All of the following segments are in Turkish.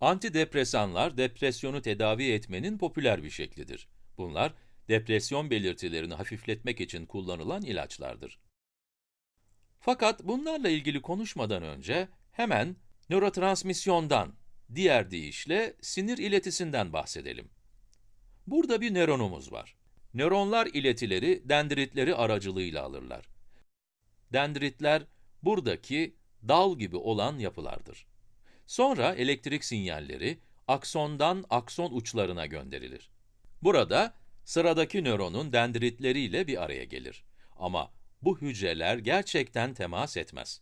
Antidepresanlar, depresyonu tedavi etmenin popüler bir şeklidir. Bunlar, depresyon belirtilerini hafifletmek için kullanılan ilaçlardır. Fakat bunlarla ilgili konuşmadan önce hemen nörotransmisyondan, diğer deyişle sinir iletisinden bahsedelim. Burada bir nöronumuz var. Nöronlar iletileri dendritleri aracılığıyla alırlar. Dendritler buradaki dal gibi olan yapılardır. Sonra elektrik sinyalleri aksondan akson uçlarına gönderilir. Burada sıradaki nöronun dendritleriyle bir araya gelir. Ama bu hücreler gerçekten temas etmez.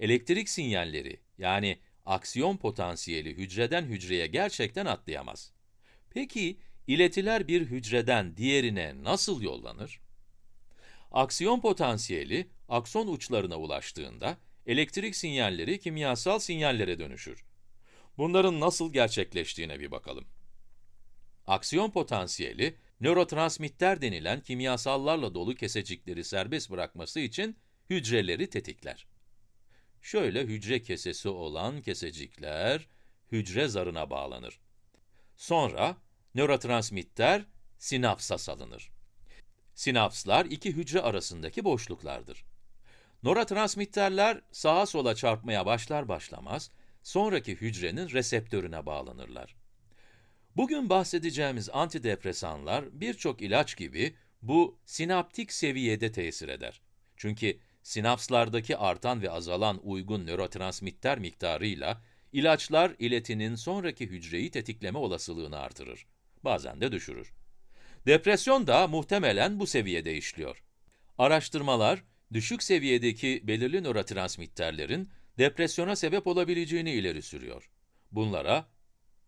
Elektrik sinyalleri yani aksiyon potansiyeli hücreden hücreye gerçekten atlayamaz. Peki iletiler bir hücreden diğerine nasıl yollanır? Aksiyon potansiyeli akson uçlarına ulaştığında elektrik sinyalleri kimyasal sinyallere dönüşür. Bunların nasıl gerçekleştiğine bir bakalım. Aksiyon potansiyeli, nörotransmitter denilen kimyasallarla dolu kesecikleri serbest bırakması için hücreleri tetikler. Şöyle hücre kesesi olan kesecikler, hücre zarına bağlanır. Sonra, nörotransmitter sinapsa salınır. Sinapslar iki hücre arasındaki boşluklardır. Nörotransmitterler sağa sola çarpmaya başlar başlamaz, sonraki hücrenin reseptörüne bağlanırlar. Bugün bahsedeceğimiz antidepresanlar birçok ilaç gibi bu sinaptik seviyede tesir eder. Çünkü sinapslardaki artan ve azalan uygun nörotransmitter miktarıyla ilaçlar iletinin sonraki hücreyi tetikleme olasılığını artırır. Bazen de düşürür. Depresyon da muhtemelen bu seviyede işliyor. Araştırmalar, düşük seviyedeki belirli nörotransmitterlerin depresyona sebep olabileceğini ileri sürüyor. Bunlara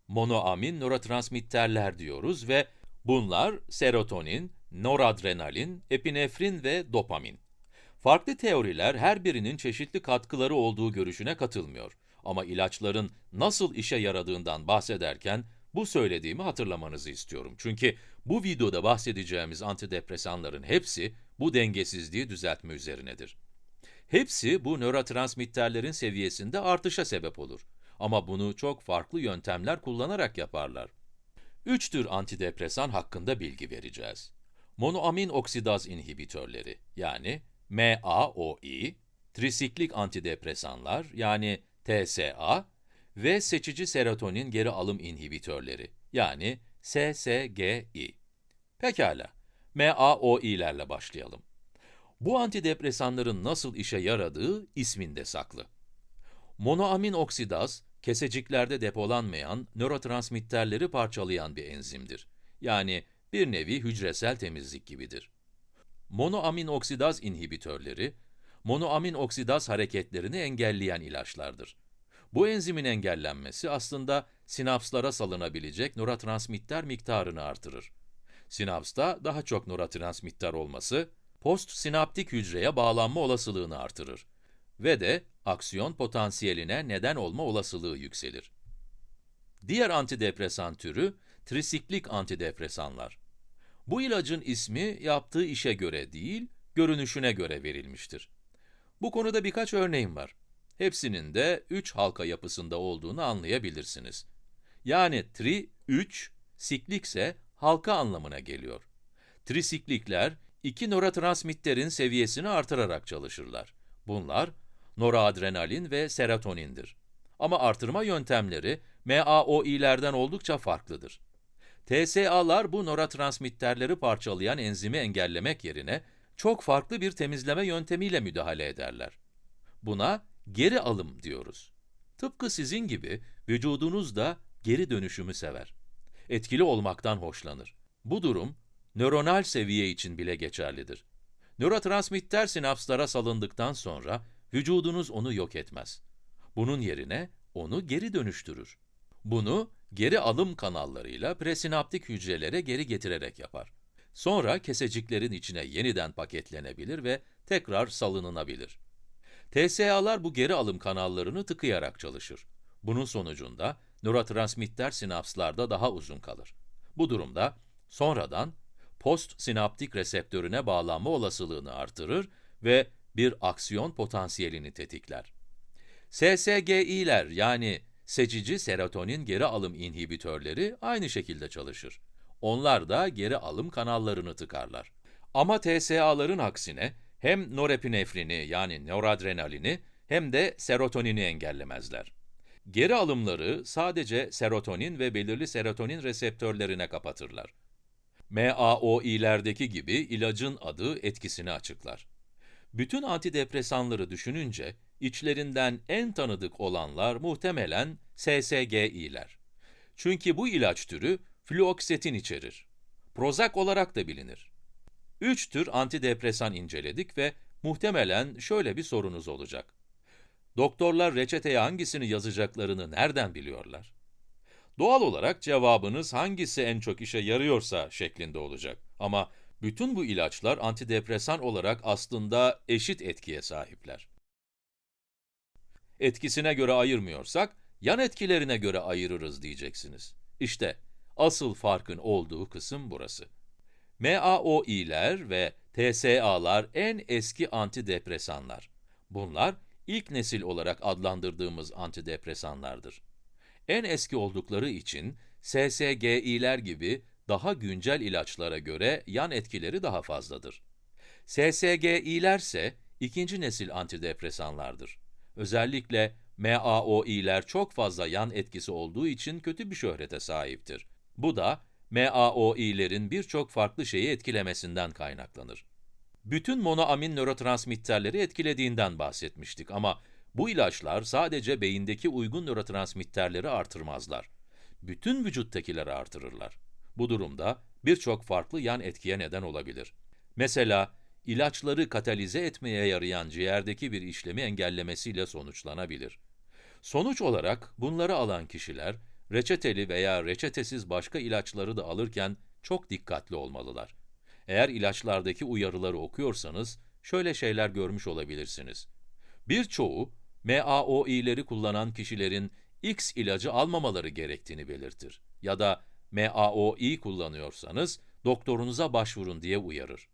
monoamin nörotransmitterler diyoruz ve bunlar serotonin, noradrenalin, epinefrin ve dopamin. Farklı teoriler her birinin çeşitli katkıları olduğu görüşüne katılmıyor. Ama ilaçların nasıl işe yaradığından bahsederken bu söylediğimi hatırlamanızı istiyorum. Çünkü bu videoda bahsedeceğimiz antidepresanların hepsi bu dengesizliği düzeltme üzerinedir. Hepsi bu nörotransmitterlerin seviyesinde artışa sebep olur. Ama bunu çok farklı yöntemler kullanarak yaparlar. Üç tür antidepresan hakkında bilgi vereceğiz. Monoamin oksidaz inhibitörleri, yani MAOI, trisiklik antidepresanlar, yani TSA ve seçici serotonin geri alım inhibitörleri, yani SSGI. Pekala, MAOI'lerle başlayalım. Bu antidepresanların nasıl işe yaradığı isminde saklı. Monoamin oksidaz, keseciklerde depolanmayan nörotransmitterleri parçalayan bir enzimdir. Yani bir nevi hücresel temizlik gibidir. Monoamin oksidaz inhibitörleri, monoamin oksidaz hareketlerini engelleyen ilaçlardır. Bu enzimin engellenmesi aslında sinapslara salınabilecek nörotransmitter miktarını artırır. Sinapsta daha çok nörotransmitter olması, postsinaptik hücreye bağlanma olasılığını artırır ve de aksiyon potansiyeline neden olma olasılığı yükselir. Diğer antidepresan türü, trisiklik antidepresanlar. Bu ilacın ismi yaptığı işe göre değil, görünüşüne göre verilmiştir. Bu konuda birkaç örneğim var. Hepsinin de 3 halka yapısında olduğunu anlayabilirsiniz. Yani tri, 3, siklik ise halka anlamına geliyor. Trisiklikler, iki nörotransmitterin seviyesini artırarak çalışırlar. Bunlar, noradrenalin ve serotonindir. Ama artırma yöntemleri, MAOI'lerden oldukça farklıdır. TSA'lar bu nörotransmitterleri parçalayan enzimi engellemek yerine, çok farklı bir temizleme yöntemiyle müdahale ederler. Buna geri alım diyoruz. Tıpkı sizin gibi vücudunuz da geri dönüşümü sever. Etkili olmaktan hoşlanır. Bu durum, nöronal seviye için bile geçerlidir. Nörotransmitter sinapslara salındıktan sonra, vücudunuz onu yok etmez. Bunun yerine onu geri dönüştürür. Bunu, geri alım kanallarıyla presinaptik hücrelere geri getirerek yapar. Sonra keseciklerin içine yeniden paketlenebilir ve tekrar salınılabilir. TSA'lar bu geri alım kanallarını tıkayarak çalışır. Bunun sonucunda nörotransmitter sinapslarda daha uzun kalır. Bu durumda sonradan postsinaptik reseptörüne bağlanma olasılığını artırır ve bir aksiyon potansiyelini tetikler. SSGI'ler yani seçici serotonin geri alım inhibitörleri aynı şekilde çalışır. Onlar da geri alım kanallarını tıkarlar. Ama TSA'ların aksine hem norepinefrini yani noradrenalini hem de serotonini engellemezler. Geri alımları sadece serotonin ve belirli serotonin reseptörlerine kapatırlar. MAOI'lerdeki gibi ilacın adı etkisini açıklar. Bütün antidepresanları düşününce, içlerinden en tanıdık olanlar muhtemelen SSGI'ler. Çünkü bu ilaç türü fluoksetin içerir. Prozac olarak da bilinir. Üç tür antidepresan inceledik ve muhtemelen şöyle bir sorunuz olacak. Doktorlar reçeteye hangisini yazacaklarını nereden biliyorlar? Doğal olarak cevabınız hangisi en çok işe yarıyorsa şeklinde olacak. Ama bütün bu ilaçlar antidepresan olarak aslında eşit etkiye sahipler. Etkisine göre ayırmıyorsak, yan etkilerine göre ayırırız diyeceksiniz. İşte asıl farkın olduğu kısım burası. MAOI'ler ve TSA'lar en eski antidepresanlar. Bunlar ilk nesil olarak adlandırdığımız antidepresanlardır. En eski oldukları için SSGI'ler gibi daha güncel ilaçlara göre yan etkileri daha fazladır. SSGI'ler ise ikinci nesil antidepresanlardır. Özellikle MAOI'ler çok fazla yan etkisi olduğu için kötü bir şöhrete sahiptir. Bu da MAOI'lerin birçok farklı şeyi etkilemesinden kaynaklanır. Bütün monoamin nörotransmitterleri etkilediğinden bahsetmiştik ama bu ilaçlar sadece beyindeki uygun nörotransmitterleri artırmazlar. Bütün vücuttakileri artırırlar. Bu durumda birçok farklı yan etkiye neden olabilir. Mesela, ilaçları katalize etmeye yarayan ciğerdeki bir işlemi engellemesiyle sonuçlanabilir. Sonuç olarak bunları alan kişiler, reçeteli veya reçetesiz başka ilaçları da alırken çok dikkatli olmalılar. Eğer ilaçlardaki uyarıları okuyorsanız, şöyle şeyler görmüş olabilirsiniz. Birçoğu, MAOI'leri kullanan kişilerin X ilacı almamaları gerektiğini belirtir. Ya da MAOI kullanıyorsanız, doktorunuza başvurun diye uyarır.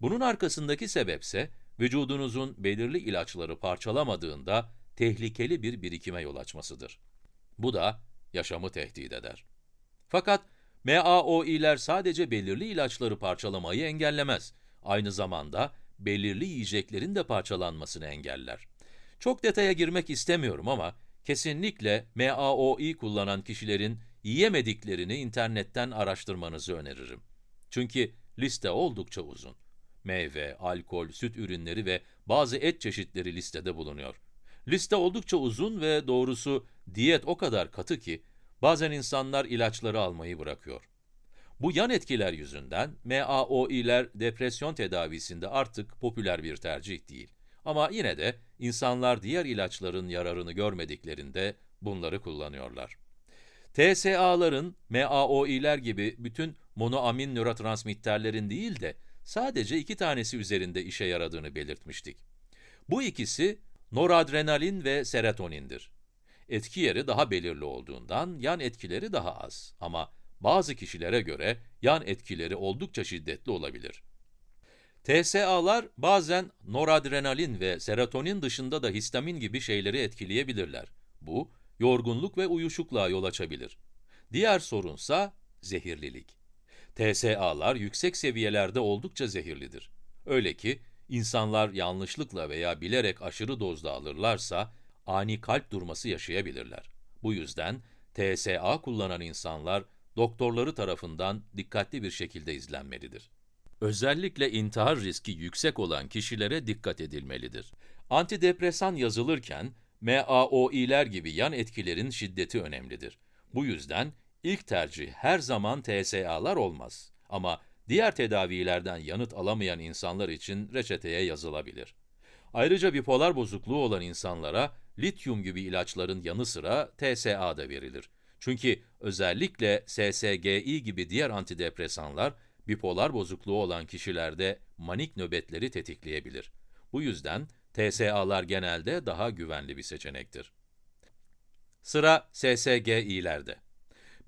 Bunun arkasındaki sebepse, vücudunuzun belirli ilaçları parçalamadığında tehlikeli bir birikime yol açmasıdır. Bu da yaşamı tehdit eder. Fakat MAOI'ler sadece belirli ilaçları parçalamayı engellemez. Aynı zamanda belirli yiyeceklerin de parçalanmasını engeller. Çok detaya girmek istemiyorum ama kesinlikle MAOI kullanan kişilerin yiyemediklerini internetten araştırmanızı öneririm. Çünkü liste oldukça uzun. Meyve, alkol, süt ürünleri ve bazı et çeşitleri listede bulunuyor. Liste oldukça uzun ve doğrusu diyet o kadar katı ki bazen insanlar ilaçları almayı bırakıyor. Bu yan etkiler yüzünden MAOI'ler depresyon tedavisinde artık popüler bir tercih değil. Ama yine de insanlar diğer ilaçların yararını görmediklerinde bunları kullanıyorlar. TSA'ların MAOI'ler gibi bütün monoamin nörotransmitterlerin değil de sadece iki tanesi üzerinde işe yaradığını belirtmiştik. Bu ikisi noradrenalin ve serotonindir. Etki yeri daha belirli olduğundan yan etkileri daha az ama bazı kişilere göre yan etkileri oldukça şiddetli olabilir. TSA'lar bazen noradrenalin ve serotonin dışında da histamin gibi şeyleri etkileyebilirler. Bu, yorgunluk ve uyuşukluğa yol açabilir. Diğer sorunsa zehirlilik. TSA'lar yüksek seviyelerde oldukça zehirlidir. Öyle ki, insanlar yanlışlıkla veya bilerek aşırı dozda alırlarsa, ani kalp durması yaşayabilirler. Bu yüzden, TSA kullanan insanlar, doktorları tarafından dikkatli bir şekilde izlenmelidir. Özellikle intihar riski yüksek olan kişilere dikkat edilmelidir. Antidepresan yazılırken, MAOI'ler gibi yan etkilerin şiddeti önemlidir. Bu yüzden ilk tercih her zaman TSA'lar olmaz. Ama diğer tedavilerden yanıt alamayan insanlar için reçeteye yazılabilir. Ayrıca bipolar bozukluğu olan insanlara lityum gibi ilaçların yanı sıra TSA da verilir. Çünkü özellikle SSGI gibi diğer antidepresanlar, bipolar bozukluğu olan kişilerde manik nöbetleri tetikleyebilir. Bu yüzden TSA'lar genelde daha güvenli bir seçenektir. Sıra SSGI'lerde.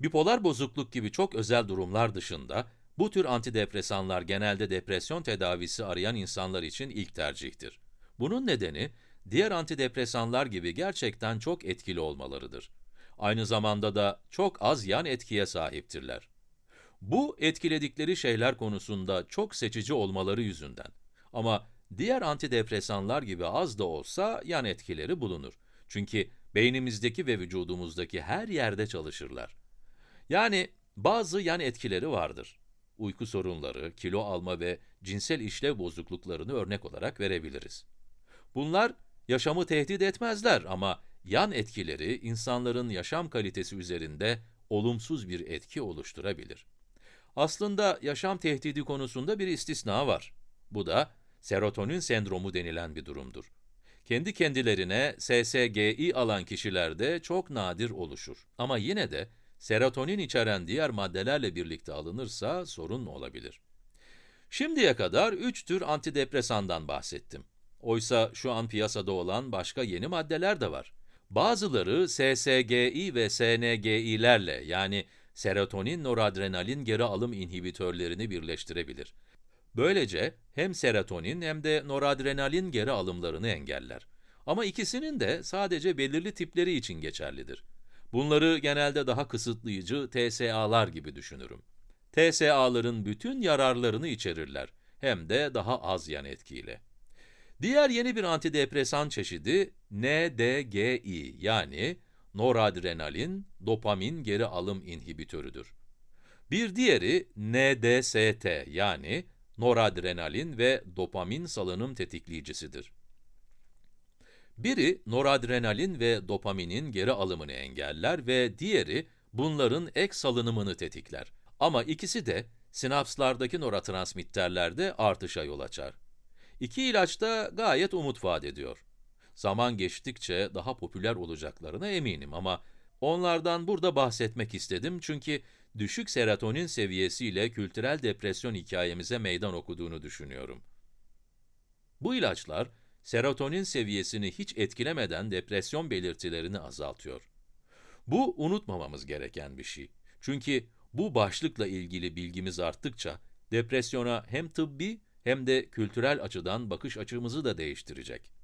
Bipolar bozukluk gibi çok özel durumlar dışında, bu tür antidepresanlar genelde depresyon tedavisi arayan insanlar için ilk tercihtir. Bunun nedeni, diğer antidepresanlar gibi gerçekten çok etkili olmalarıdır. Aynı zamanda da çok az yan etkiye sahiptirler. Bu, etkiledikleri şeyler konusunda çok seçici olmaları yüzünden. Ama diğer antidepresanlar gibi az da olsa yan etkileri bulunur. Çünkü beynimizdeki ve vücudumuzdaki her yerde çalışırlar. Yani bazı yan etkileri vardır. Uyku sorunları, kilo alma ve cinsel işlev bozukluklarını örnek olarak verebiliriz. Bunlar yaşamı tehdit etmezler ama yan etkileri insanların yaşam kalitesi üzerinde olumsuz bir etki oluşturabilir. Aslında yaşam tehdidi konusunda bir istisna var. Bu da serotonin sendromu denilen bir durumdur. Kendi kendilerine SSGI alan kişilerde çok nadir oluşur. Ama yine de serotonin içeren diğer maddelerle birlikte alınırsa sorun olabilir. Şimdiye kadar 3 tür antidepresandan bahsettim. Oysa şu an piyasada olan başka yeni maddeler de var. Bazıları SSGI ve SNGI'lerle yani serotonin noradrenalin geri alım inhibitörlerini birleştirebilir. Böylece hem serotonin hem de noradrenalin geri alımlarını engeller. Ama ikisinin de sadece belirli tipleri için geçerlidir. Bunları genelde daha kısıtlayıcı TSA'lar gibi düşünürüm. TSA'ların bütün yararlarını içerirler, hem de daha az yan etkiyle. Diğer yeni bir antidepresan çeşidi NDGI yani noradrenalin dopamin geri alım inhibitörüdür. Bir diğeri NDST yani noradrenalin ve dopamin salınım tetikleyicisidir. Biri noradrenalin ve dopaminin geri alımını engeller ve diğeri bunların ek salınımını tetikler. Ama ikisi de sinapslardaki nörotransmitterlerde artışa yol açar. İki ilaç da gayet umut vaat ediyor. Zaman geçtikçe daha popüler olacaklarına eminim ama onlardan burada bahsetmek istedim çünkü düşük serotonin seviyesiyle kültürel depresyon hikayemize meydan okuduğunu düşünüyorum. Bu ilaçlar, serotonin seviyesini hiç etkilemeden depresyon belirtilerini azaltıyor. Bu unutmamamız gereken bir şey. Çünkü bu başlıkla ilgili bilgimiz arttıkça, depresyona hem tıbbi hem de kültürel açıdan bakış açımızı da değiştirecek.